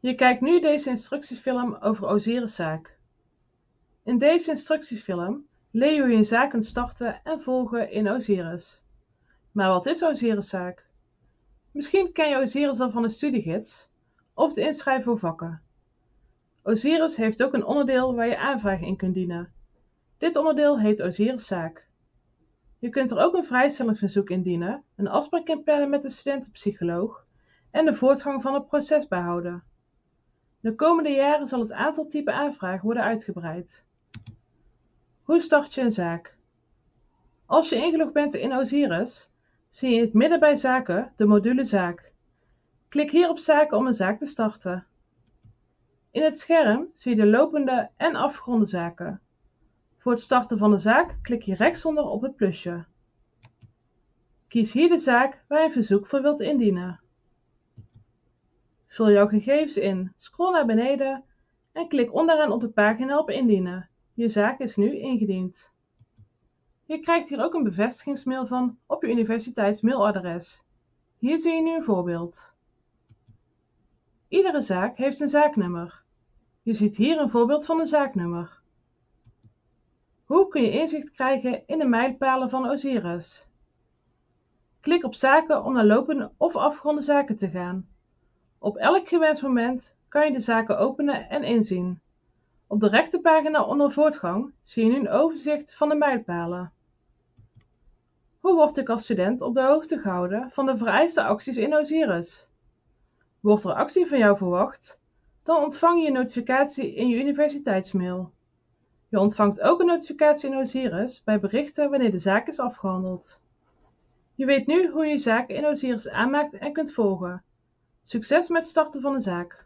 Je kijkt nu deze instructiefilm over Osiris' zaak. In deze instructiefilm leer je hoe je een zaak starten en volgen in Osiris. Maar wat is Osiris' zaak? Misschien ken je Osiris wel van de studiegids of de inschrijven voor vakken. Osiris heeft ook een onderdeel waar je aanvragen in kunt dienen. Dit onderdeel heet Osiris zaak. Je kunt er ook een vrijstellingsverzoek indienen, een afspraak inplannen met de studentenpsycholoog en de voortgang van het proces bijhouden. De komende jaren zal het aantal type aanvragen worden uitgebreid. Hoe start je een zaak? Als je ingelogd bent in Osiris, zie je in het midden bij zaken de module zaak. Klik hier op zaken om een zaak te starten. In het scherm zie je de lopende en afgeronde zaken. Voor het starten van de zaak klik je rechtsonder op het plusje. Kies hier de zaak waar je een verzoek voor wilt indienen. Vul jouw gegevens in, scroll naar beneden en klik onderaan op de pagina op indienen. Je zaak is nu ingediend. Je krijgt hier ook een bevestigingsmail van op je universiteitsmailadres. Hier zie je nu een voorbeeld. Iedere zaak heeft een zaaknummer. Je ziet hier een voorbeeld van een zaaknummer. Hoe kun je inzicht krijgen in de mijlpalen van Osiris? Klik op zaken om naar lopende of afgeronde zaken te gaan. Op elk gewenst moment kan je de zaken openen en inzien. Op de rechterpagina onder voortgang zie je nu een overzicht van de mijlpalen. Hoe word ik als student op de hoogte gehouden van de vereiste acties in Osiris? Wordt er actie van jou verwacht? Dan ontvang je een notificatie in je universiteitsmail. Je ontvangt ook een notificatie in Osiris bij berichten wanneer de zaak is afgehandeld. Je weet nu hoe je zaken in Osiris aanmaakt en kunt volgen. Succes met starten van de zaak!